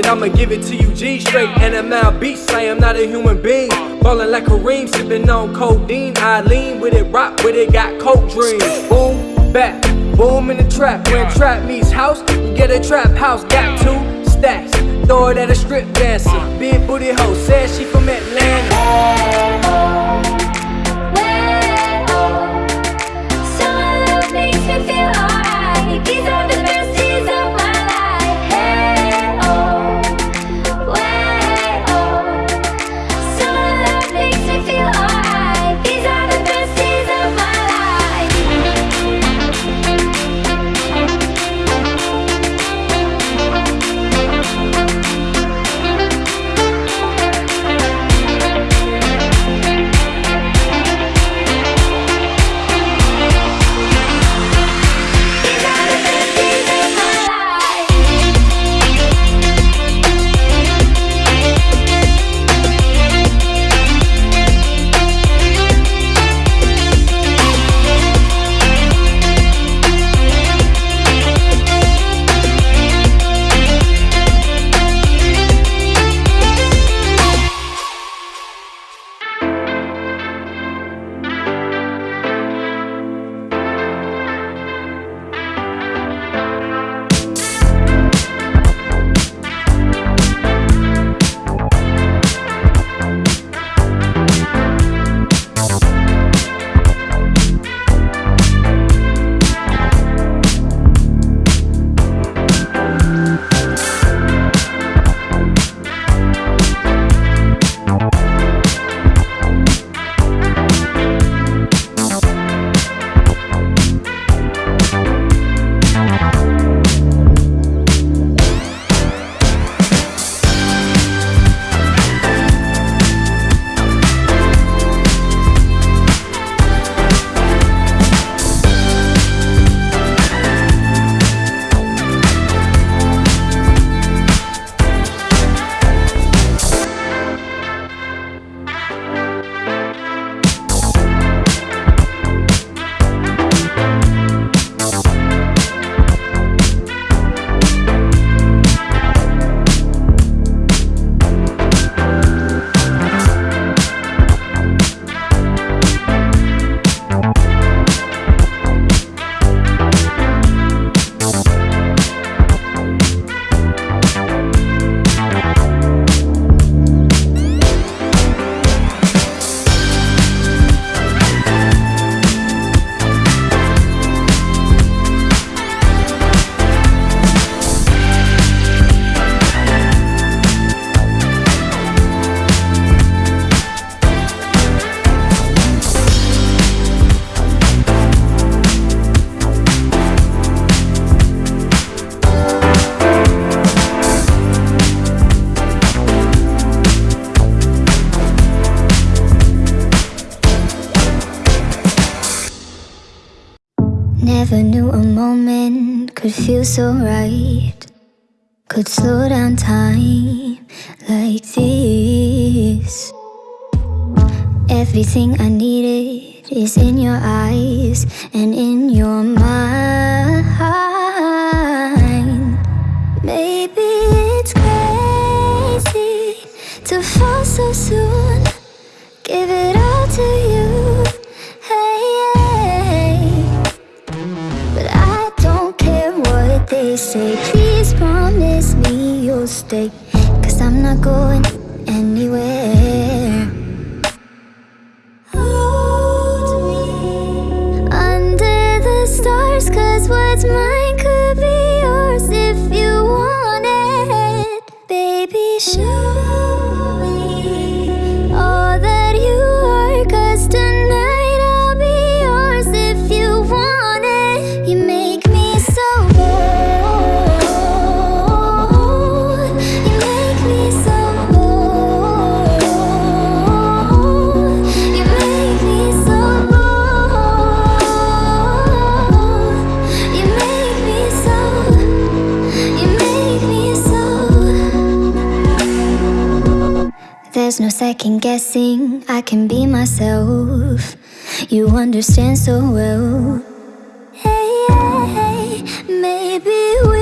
I'ma give it to you G straight. And I'm out beats, I am not a human being. Ballin' like Kareem, sippin' on codeine. I lean with it, rock with it, got coke dreams. Boom, back, boom in the trap. When trap meets house, you get a trap house. Got two stacks, throw it at a strip dancer. Big booty hoe, said she from Atlanta. Never so right Could slow down time like this. Everything I needed is in your eyes and in your mind. Maybe it's crazy to fall so soon Cause I'm not going anywhere. Hold me under the stars Cause what's mine could be yours if you want it. Baby, show there's no second guessing, I can be myself. You understand so well. Hey, hey, hey, maybe we're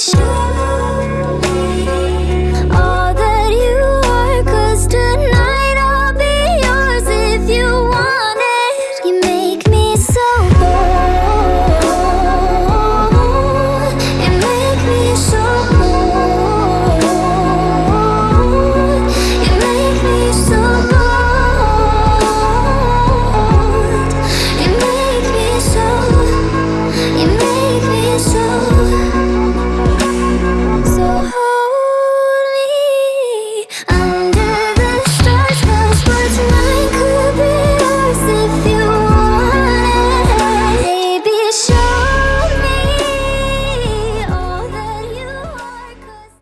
show